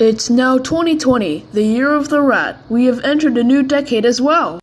It's now 2020, the year of the rat. We have entered a new decade as well.